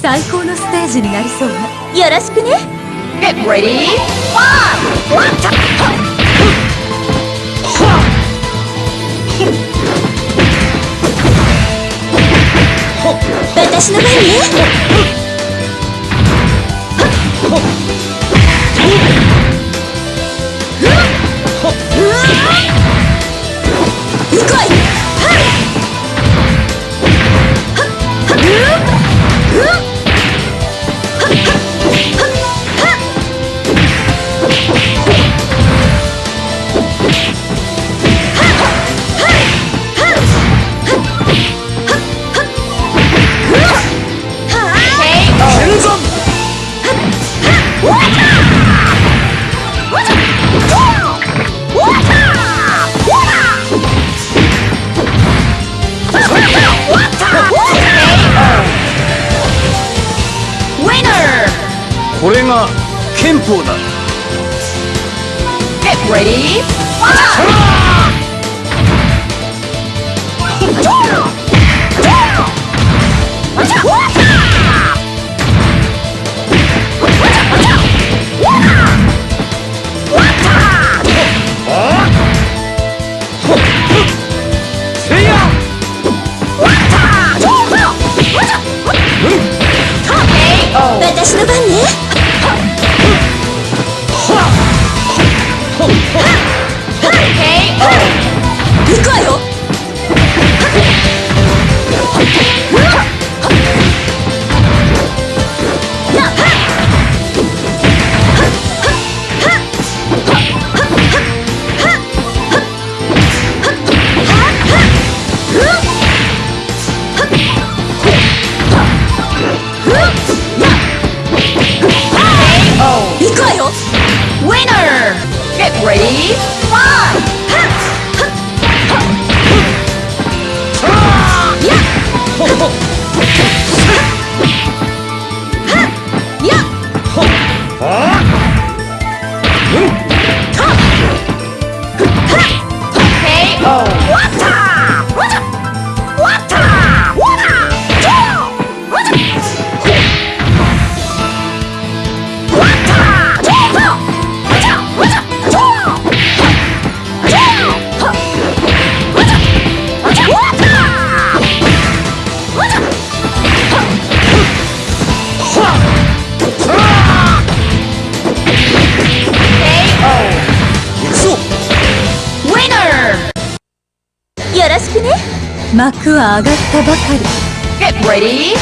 最高のステージになりそうねよろしくね Get ready, one, 私の番ねこれが憲法だ Get ready, Oh. 幕は上がったばかり。Get ready,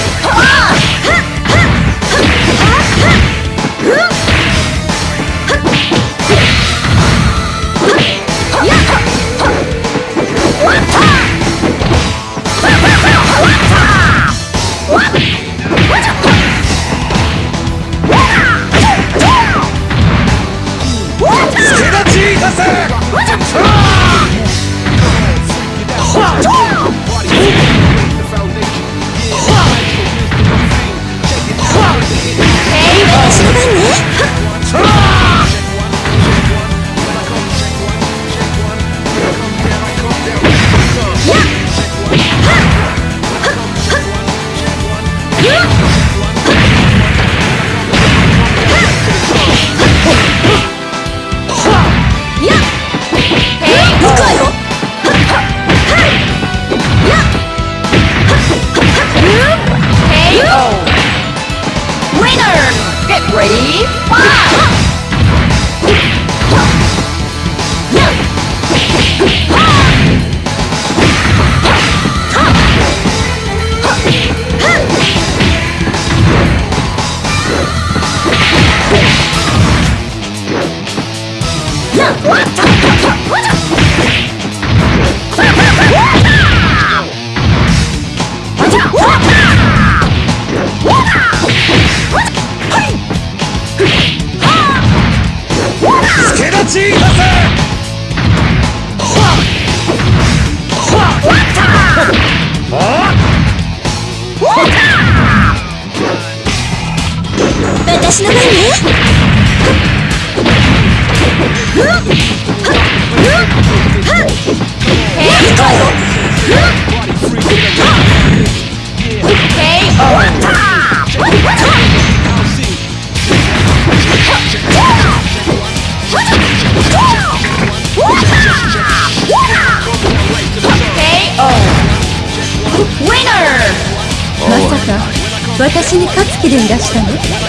私に勝つ気でいらしたの？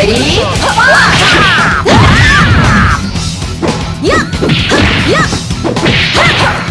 Ready? Yep! Yep!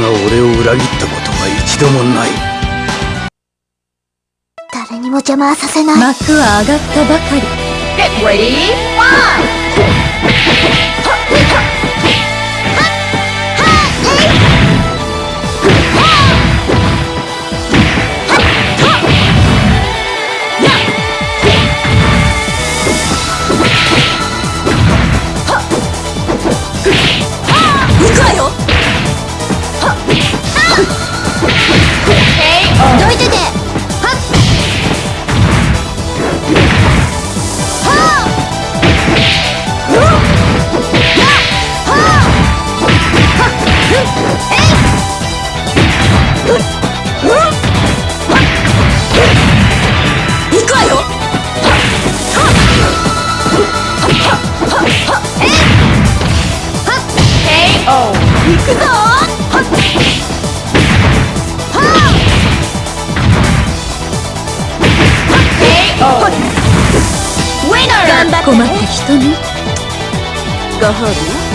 が俺を裏切ったことは一度もない。誰にも邪魔はさせない。幕は上がったばかり。Get ready, fire! くぞはっ困って瞳ご褒美よ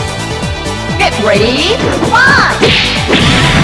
Get ready, fight!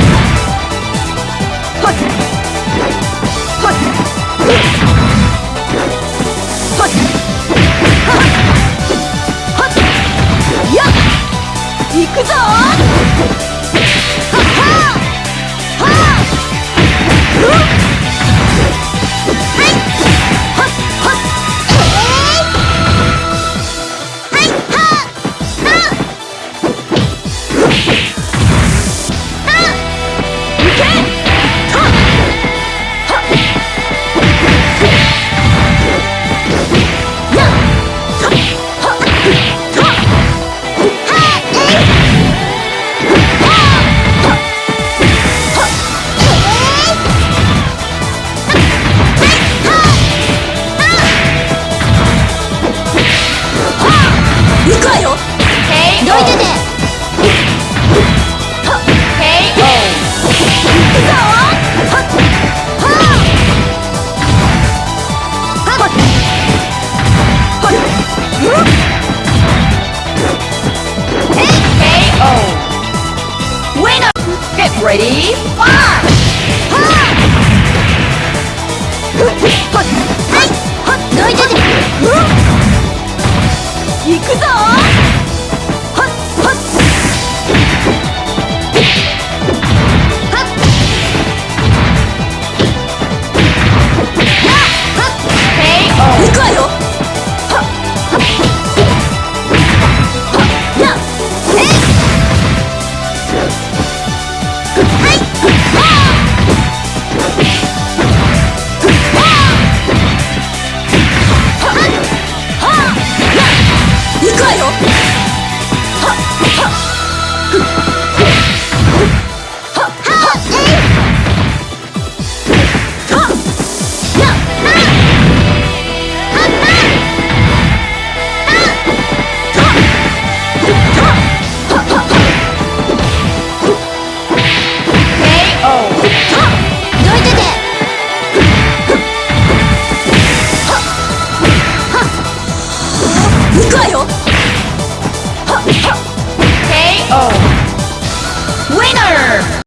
Ready? Fire!